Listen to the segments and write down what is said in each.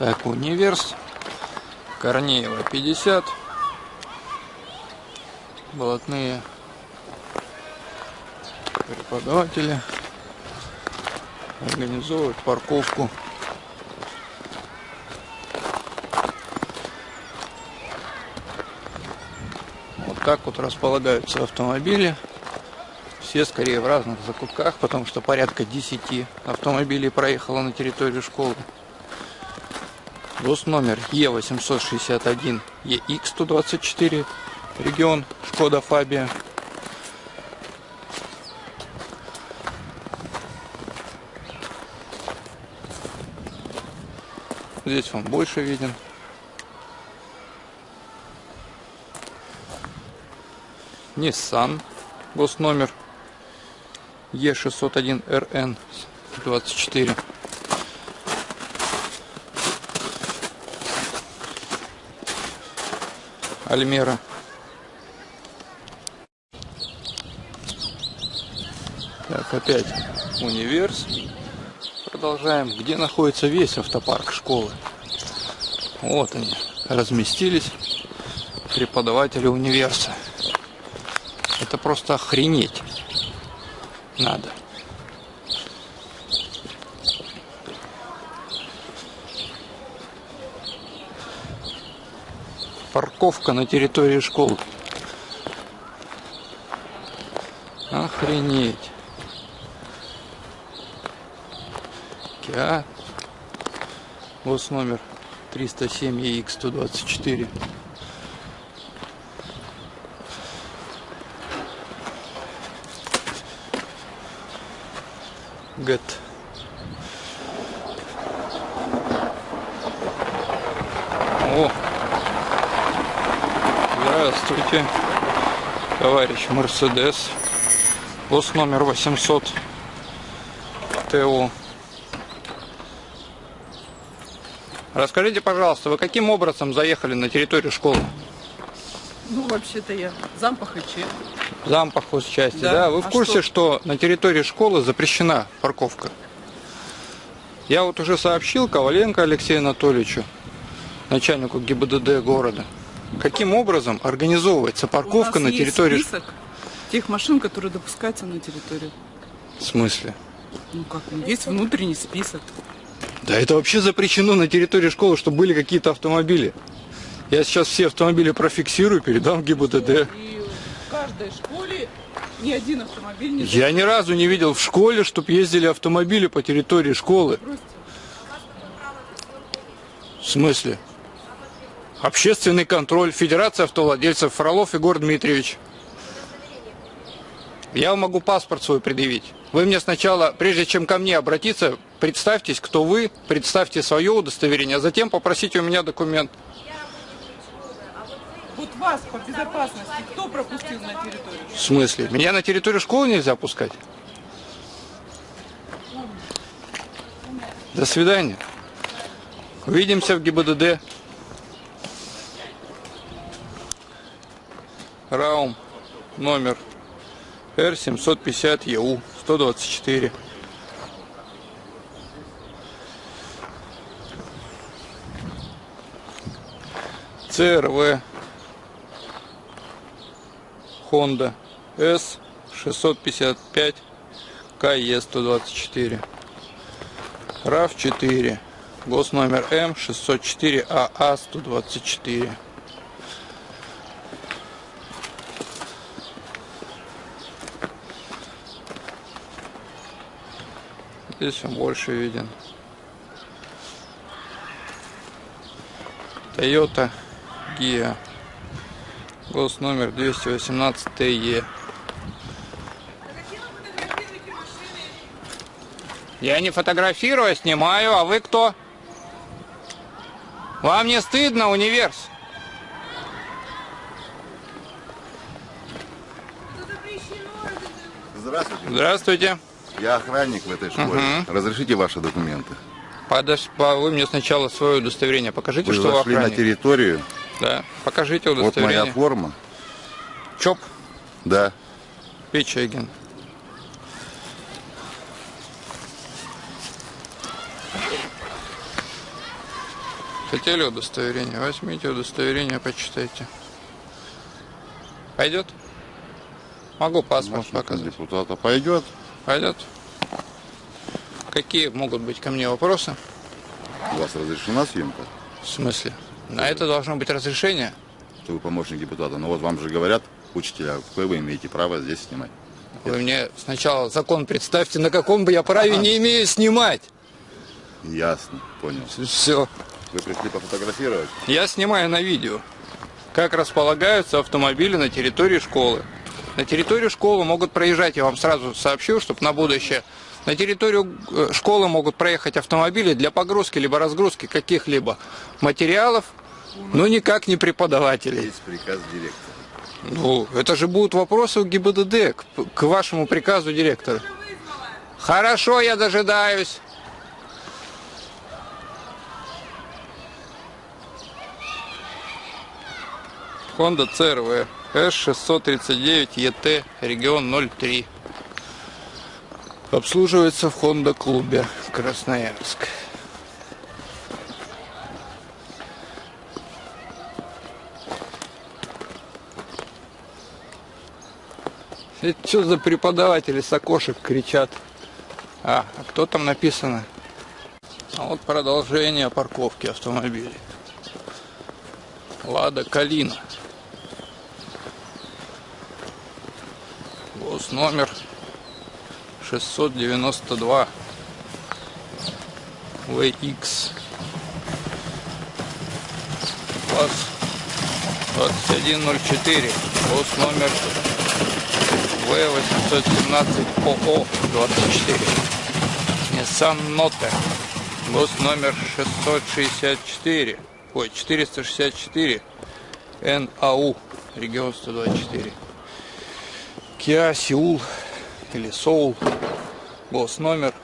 Так, универс. Корнеева 50. Болотные преподаватели организовывают парковку. Вот так вот располагаются автомобили. Все скорее в разных закутках, потому что порядка 10 автомобилей проехало на территорию школы. ГОС номер Е861 ЕХ124, регион Шкода Фабия. Здесь он больше виден. Nissan, госномер Е601РН Альмера. Так, опять универс. Продолжаем. Где находится весь автопарк школы? Вот они, разместились преподаватели универса. Это просто охренеть надо. Парковка на территории школы. Охренеть. Киа. Вот номер 307 EX 124. Гэт. О! Здравствуйте, товарищ Мерседес. Лос номер 800 ТО. Расскажите, пожалуйста, вы каким образом заехали на территорию школы? Ну, вообще-то я зампах и че. Зампах части, да? Да. Вы в А курсе, что? на территории школы запрещена парковка? Я вот уже сообщил Коваленко Алексею Анатольевичу, начальнику ГИБДД города, каким образом организовывается парковка на территории... есть список тех машин, которые допускаются на территорию. В смысле? Ну как, ну, есть внутренний список. Да это вообще запрещено на территории школы, чтобы были какие-то автомобили. Я сейчас все автомобили профиксирую, передам в ГИБДД. И в каждой школе ни один автомобиль не Я ни разу не видел в школе, чтобы ездили автомобили по территории школы. В смысле? Общественный контроль, Федерация автовладельцев, Фролов Егор Дмитриевич. Я могу паспорт свой предъявить. Вы мне сначала, прежде чем ко мне обратиться, представьтесь, кто вы, представьте свое удостоверение, а затем попросите у меня документ. Вот вас по безопасности кто пропустил на территорию? В смысле? Меня на территорию школы нельзя пускать? До свидания. Увидимся в ГИБДД. Раум номер Р750 ЕУ 124. ЦРВ Honda S 655 КЕ 124 RAV 4 ГОС номер М 604 АА 124 Здесь он больше виден. Toyota Gia. Гос номер 218 ТЕ. Я не фотографирую, а снимаю. А вы кто? Вам не стыдно, универс? Здравствуйте. Здравствуйте. Я охранник в этой школе. Разрешите ваши документы? Подож... по- Вы мне сначала свое удостоверение покажите, Вы что вы зашли на охранник. территорию. Да, покажите Вот моя удостоверение. форма. ЧОП Да. Печегин. Хотели удостоверение? Возьмите удостоверение, почитайте. Пойдет? Могу паспорт Помощник показать. депутата пойдет. Пойдет? Какие могут быть ко мне вопросы? У вас разрешена съемка? В смысле? На это должно быть разрешение. Что вы помощник депутата. Но вот вам же говорят, учителя, какое вы имеете право здесь снимать. Вы мне сначала закон представьте, на каком бы я праве не имею снимать. Ясно, понял. Все. Вы пришли пофотографировать? Я снимаю на видео, как располагаются автомобили на территории школы. На территорию школы могут проезжать, я вам сразу сообщу, чтобы на будущее. На территорию э, школы могут проехать автомобили для погрузки либо разгрузки каких-либо материалов, но никак не преподавателей. Есть приказ директора. Ну, это же будут вопросы у ГИБДД к, к вашему приказу директора. Хорошо, я дожидаюсь. Honda CRV S639 ET регион 03. Обслуживается в Honda клубе Красноярск. Это что за преподаватели с окошек кричат? А, а кто там написано? А вот продолжение парковки автомобилей. Лада Калина. Гос номер 692 VX. Класс 2104. Гос номер В817 ОО 24. Nissan Note. Гос номер 664. Ой, 464. НАУ. Регион 124. Kia Сеул или Соул. Гос номер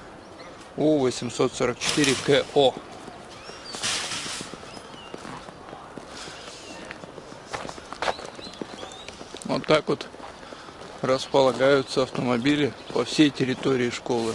У844 КО. Вот так вот располагаются автомобили по всей территории школы.